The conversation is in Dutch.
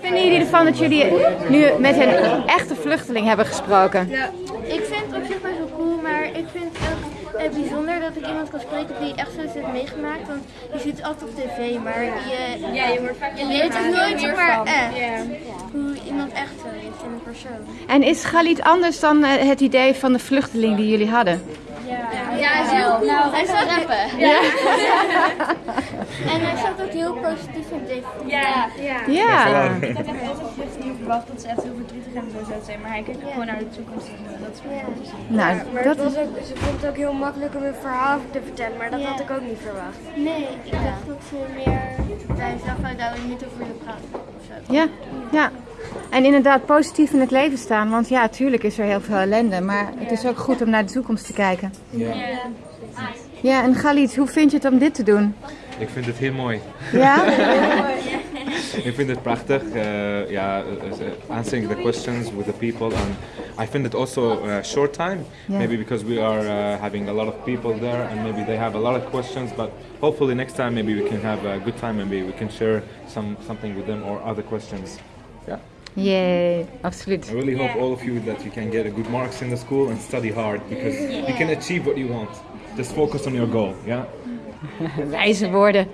vinden jullie ervan dat jullie nu met een echte vluchteling hebben gesproken? Ja, ik vind het op zich best wel cool, maar ik vind het ook eh, bijzonder dat ik iemand kan spreken die echt zoiets heeft meegemaakt. Want je ziet het altijd op tv, maar je, Ja, je wordt vaak je leert het nooit maar echt. Hoe iemand echt zo is in een persoon. En is Galit anders dan eh, het idee van de vluchteling die jullie hadden? Ja, hij is heel cool. Nou, hij staat rappen. En staat ook heel positief in deze. Ja, ja. Ja. Ik had echt altijd vluchtelingen verwacht dat ze echt heel verdrietig en zo zouden zijn, maar hij kijkt ook gewoon naar de toekomst en eh, dat is goed te zien. Nou, Maar dat was ook, ze vond het ook heel makkelijk om een verhaal te vertellen, maar dat Ja. had ik ook niet verwacht. Nee, ik dacht dat ze meer bij zelf daar niet over willen praten. Of zo. Ja, ja. En inderdaad positief in het leven staan. Want ja, tuurlijk is er heel veel ellende. Maar het is ook goed om naar de toekomst te kijken. Ja, en Galit, hoe vind je het om dit te doen? Ik vind het heel mooi. Ja? Ik vind het prachtig. Uh, ja, uh, answering the questions with the people, and I find it also a short time. Yeah. Maybe because we are uh, having a lot of people there, and maybe they have a lot of questions. But hopefully next time, maybe we can have a good time. Maybe we can share some something with them or other questions. Yeah. Jee, absoluut. I really hope all of you that you can get a good marks in the school and study hard because you can achieve what you want. Just focus on your goal. Yeah. Wijze woorden.